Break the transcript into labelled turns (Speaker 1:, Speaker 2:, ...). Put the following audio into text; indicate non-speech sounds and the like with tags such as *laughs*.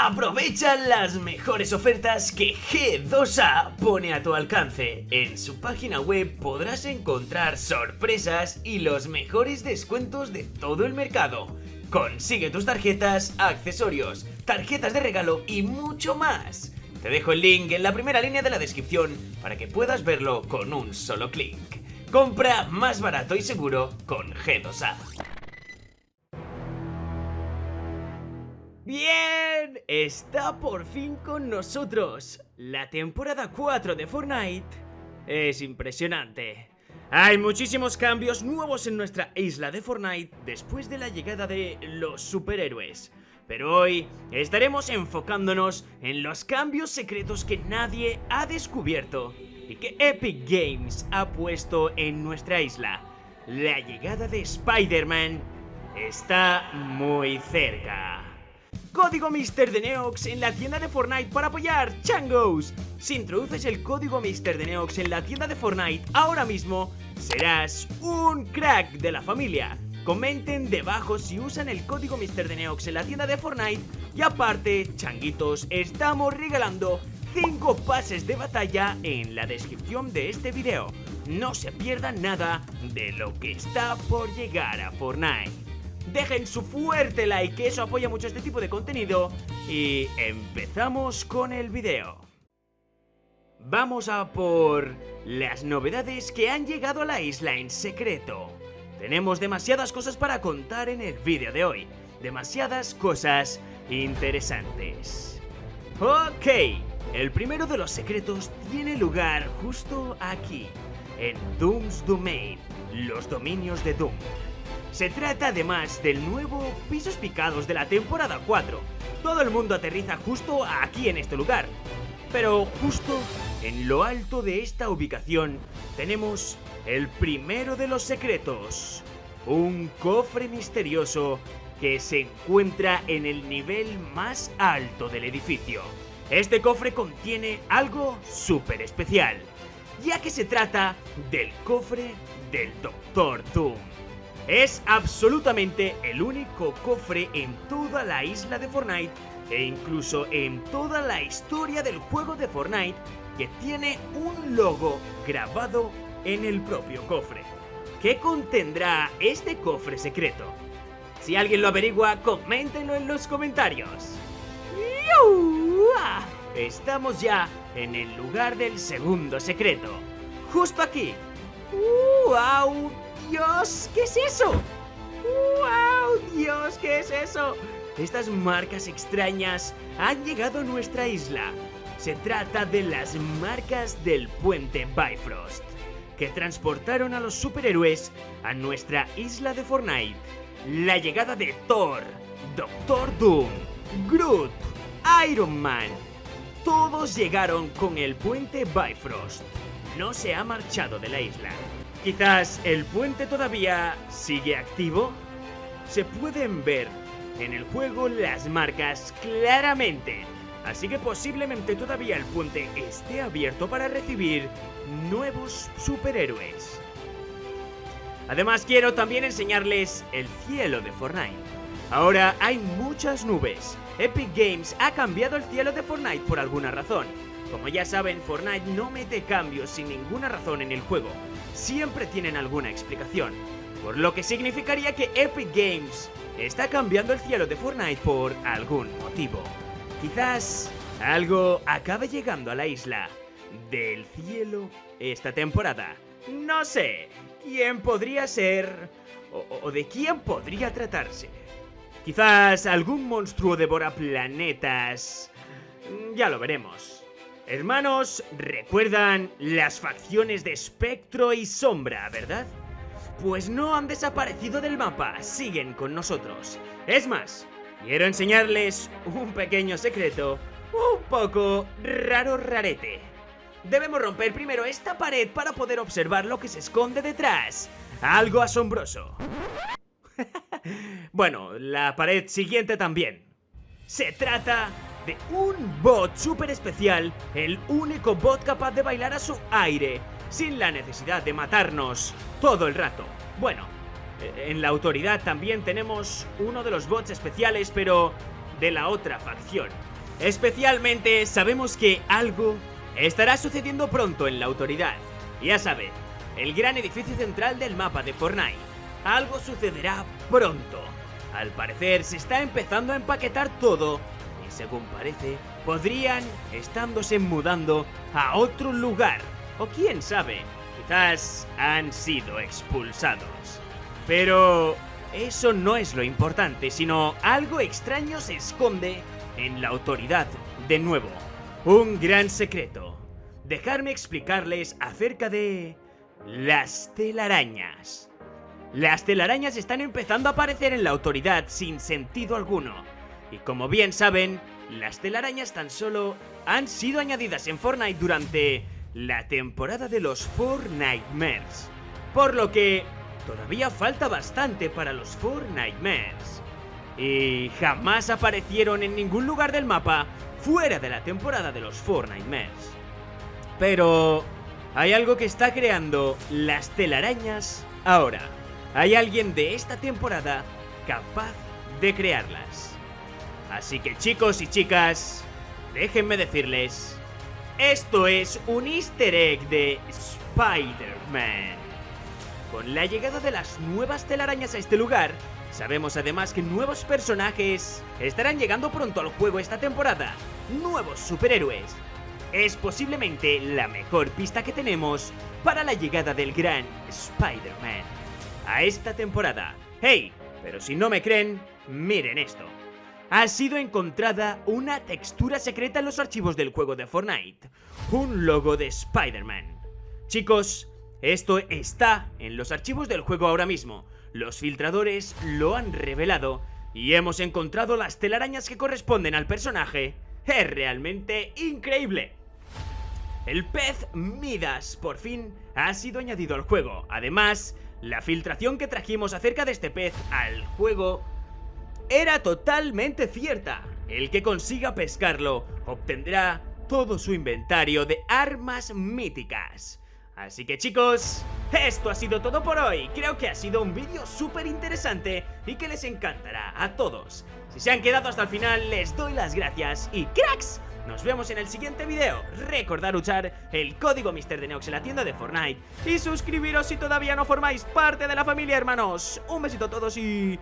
Speaker 1: Aprovecha las mejores ofertas que G2A pone a tu alcance. En su página web podrás encontrar sorpresas y los mejores descuentos de todo el mercado. Consigue tus tarjetas, accesorios, tarjetas de regalo y mucho más. Te dejo el link en la primera línea de la descripción para que puedas verlo con un solo clic. Compra más barato y seguro con G2A. Bien, está por fin con nosotros. La temporada 4 de Fortnite es impresionante. Hay muchísimos cambios nuevos en nuestra isla de Fortnite después de la llegada de los superhéroes. Pero hoy estaremos enfocándonos en los cambios secretos que nadie ha descubierto y que Epic Games ha puesto en nuestra isla. La llegada de Spider-Man está muy cerca. Código Mister de Neox en la tienda de Fortnite para apoyar Changos. Si introduces el código Mister de Neox en la tienda de Fortnite ahora mismo, serás un crack de la familia. Comenten debajo si usan el código Mister de Neox en la tienda de Fortnite y aparte, changuitos, estamos regalando 5 pases de batalla en la descripción de este video. No se pierdan nada de lo que está por llegar a Fortnite dejen su fuerte like, que eso apoya mucho este tipo de contenido. Y empezamos con el video. Vamos a por las novedades que han llegado a la isla en secreto. Tenemos demasiadas cosas para contar en el vídeo de hoy. Demasiadas cosas interesantes. Ok, el primero de los secretos tiene lugar justo aquí, en Doom's Domain, los dominios de Doom. Se trata además del nuevo Pisos Picados de la temporada 4. Todo el mundo aterriza justo aquí en este lugar. Pero justo en lo alto de esta ubicación tenemos el primero de los secretos. Un cofre misterioso que se encuentra en el nivel más alto del edificio. Este cofre contiene algo súper especial, ya que se trata del cofre del Doctor Doom. Es absolutamente el único cofre en toda la isla de Fortnite e incluso en toda la historia del juego de Fortnite que tiene un logo grabado en el propio cofre. ¿Qué contendrá este cofre secreto? Si alguien lo averigua, coméntenlo en los comentarios. Estamos ya en el lugar del segundo secreto. Justo aquí. ¡Wow! Dios! ¿Qué es eso? ¡Wow! Dios, ¿qué es eso? Estas marcas extrañas han llegado a nuestra isla. Se trata de las marcas del puente Bifrost, que transportaron a los superhéroes a nuestra isla de Fortnite. La llegada de Thor, Doctor Doom, Groot, Iron Man. Todos llegaron con el puente Bifrost. No se ha marchado de la isla. Quizás el puente todavía sigue activo. Se pueden ver en el juego las marcas claramente. Así que posiblemente todavía el puente esté abierto para recibir nuevos superhéroes. Además quiero también enseñarles el cielo de Fortnite. Ahora hay muchas nubes. Epic Games ha cambiado el cielo de Fortnite por alguna razón. Como ya saben, Fortnite no mete cambios sin ninguna razón en el juego siempre tienen alguna explicación, por lo que significaría que Epic Games está cambiando el cielo de Fortnite por algún motivo. Quizás algo acabe llegando a la isla del cielo esta temporada. No sé, ¿quién podría ser o, de quién podría tratarse? Quizás algún monstruo devora planetas. Ya lo veremos. Hermanos, recuerdan las facciones de Espectro y Sombra, ¿verdad? Pues no han desaparecido del mapa, siguen con nosotros. Es más, quiero enseñarles un pequeño secreto, un poco raro rarete. Debemos romper primero esta pared para poder observar lo que se esconde detrás. Algo asombroso. *laughs* bueno, la pared siguiente también. Se trata un bot súper especial, el único bot capaz de bailar a su aire, sin la necesidad de matarnos todo el rato. Bueno, eh, en la autoridad también tenemos uno de los bots especiales, pero de la otra facción. Especialmente sabemos que algo estará sucediendo pronto en la autoridad. Ya saben, el gran edificio central del mapa de Fortnite. Algo sucederá pronto. Al parecer se está empezando a empaquetar todo según parece podrían estándose mudando a otro lugar. O quién sabe, quizás han sido expulsados. Pero eso no es lo importante, sino algo extraño se esconde en la autoridad de nuevo. Un gran secreto. Dejarme explicarles acerca de las telarañas. Las telarañas están empezando a aparecer en la autoridad sin sentido alguno. Y como bien saben, las telarañas tan solo han sido añadidas en Fortnite durante la temporada de los Fortnitemares. Por lo que todavía falta bastante para los Fortnitemares. Y jamás aparecieron en ningún lugar del mapa fuera de la temporada de los Fortnitemares. Pero hay algo que está creando las telarañas ahora. Hay alguien de esta temporada capaz de crearlas. Así que chicos y chicas, déjenme decirles, esto es un easter egg de Spider-Man. Con la llegada de las nuevas telarañas a este lugar, sabemos además que nuevos personajes estarán llegando pronto al juego esta temporada. Nuevos superhéroes, es posiblemente la mejor pista que tenemos para la llegada del gran Spider-Man a esta temporada. ¡Hey! Pero si no me creen, miren esto. Ha sido encontrada una textura secreta en los archivos del juego de Fortnite. Un logo de Spider-Man. Chicos, esto está en los archivos del juego ahora mismo. Los filtradores lo han revelado y hemos encontrado las telarañas que corresponden al personaje. Es realmente increíble. El pez Midas por fin ha sido añadido al juego. Además, la filtración que trajimos acerca de este pez al juego era totalmente cierta. El que consiga pescarlo obtendrá todo su inventario de armas míticas. Así que chicos, esto ha sido todo por hoy. Creo que ha sido un vídeo súper interesante y que les encantará a todos. Si se han quedado hasta el final, les doy las gracias y cracks. Nos vemos en el siguiente video. Recordad usar el código MrDeneox en la tienda de Fortnite. Y suscribiros si todavía no formáis parte de la familia, hermanos. Un besito a todos y...